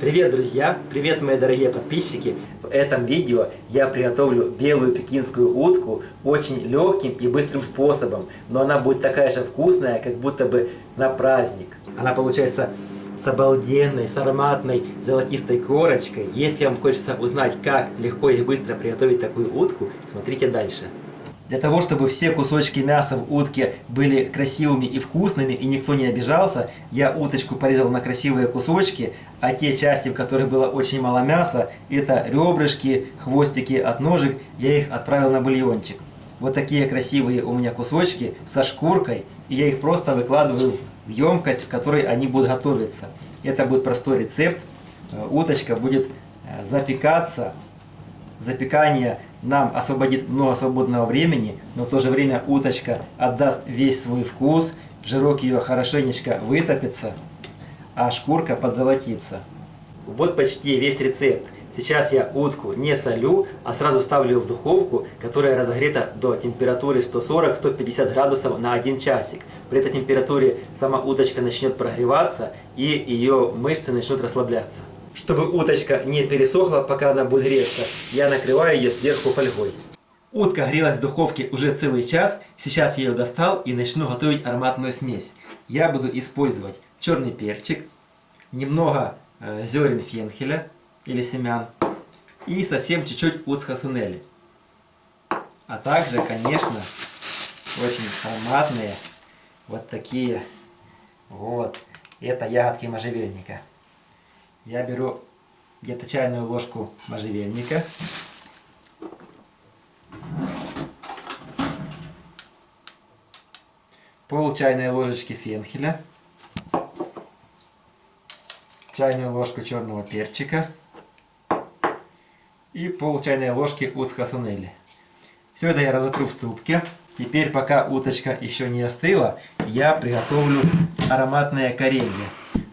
Привет, друзья! Привет, мои дорогие подписчики! В этом видео я приготовлю белую пекинскую утку очень легким и быстрым способом, но она будет такая же вкусная, как будто бы на праздник. Она получается с обалденной, с ароматной золотистой корочкой. Если вам хочется узнать, как легко и быстро приготовить такую утку, смотрите дальше. Для того, чтобы все кусочки мяса в утке были красивыми и вкусными, и никто не обижался, я уточку порезал на красивые кусочки, а те части, в которых было очень мало мяса, это ребрышки, хвостики от ножек, я их отправил на бульончик. Вот такие красивые у меня кусочки со шкуркой, и я их просто выкладываю в емкость, в которой они будут готовиться. Это будет простой рецепт. Э, уточка будет э, запекаться Запекание нам освободит много свободного времени, но в то же время уточка отдаст весь свой вкус, жирок ее хорошенечко вытопится, а шкурка подзолотится. Вот почти весь рецепт. Сейчас я утку не солю, а сразу ставлю в духовку, которая разогрета до температуры 140-150 градусов на 1 часик. При этой температуре сама уточка начнет прогреваться и ее мышцы начнут расслабляться. Чтобы уточка не пересохла, пока она будет греться, я накрываю ее сверху фольгой. Утка грелась в духовке уже целый час. Сейчас я ее достал и начну готовить ароматную смесь. Я буду использовать черный перчик, немного э, зерен фенхеля или семян и совсем чуть-чуть уцхасунели. А также, конечно, очень ароматные вот такие вот. Это ягодки можжевельника. Я беру где-то чайную ложку можжевельника. Пол чайной ложечки фенхеля. Чайную ложку черного перчика. И пол чайной ложки уцхасунели. Все это я разотру в ступке. Теперь, пока уточка еще не остыла, я приготовлю ароматное коренье.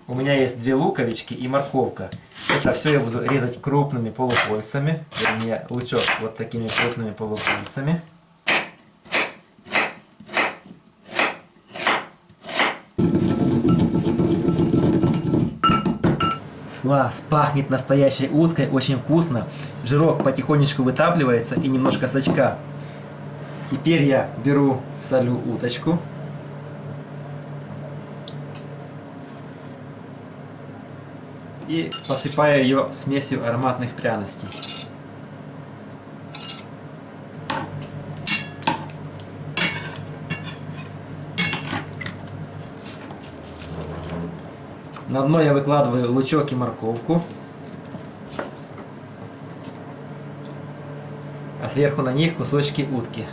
У меня есть две луковички и морковка. Это все я буду резать крупными полукольцами. Вернее, лучок вот такими крупными полукольцами. Класс, пахнет настоящей уткой, очень вкусно. Жирок потихонечку вытапливается и немножко сачка. Теперь я беру, солю уточку. И посыпаю ее смесью ароматных пряностей. На дно я выкладываю лучок и морковку. А сверху на них кусочки утки.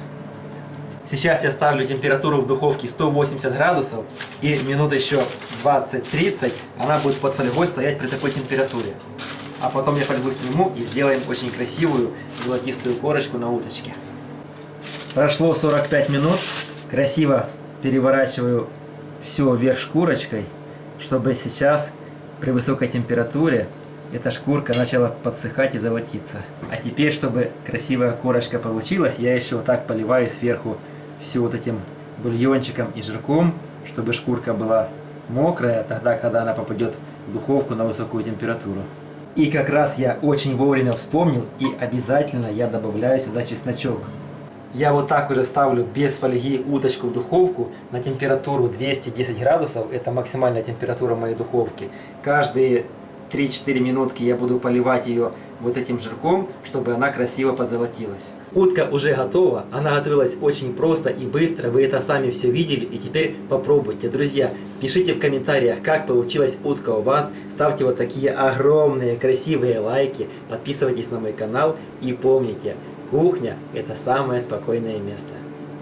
Сейчас я ставлю температуру в духовке 180 градусов и минут еще 20-30 она будет под фольгой стоять при такой температуре. А потом я фольгу сниму и сделаем очень красивую золотистую корочку на уточке. Прошло 45 минут. Красиво переворачиваю все вверх шкурочкой, чтобы сейчас при высокой температуре эта шкурка начала подсыхать и золотиться. А теперь, чтобы красивая корочка получилась, я еще вот так поливаю сверху все вот этим бульончиком и жирком, чтобы шкурка была мокрая, тогда, когда она попадет в духовку на высокую температуру. И как раз я очень вовремя вспомнил, и обязательно я добавляю сюда чесночок. Я вот так уже ставлю без фольги уточку в духовку на температуру 210 градусов, это максимальная температура моей духовки. Каждые 3-4 минутки я буду поливать ее вот этим жирком, чтобы она красиво подзолотилась. Утка уже готова, она готовилась очень просто и быстро, вы это сами все видели и теперь попробуйте. Друзья, пишите в комментариях, как получилась утка у вас, ставьте вот такие огромные красивые лайки, подписывайтесь на мой канал и помните, кухня это самое спокойное место.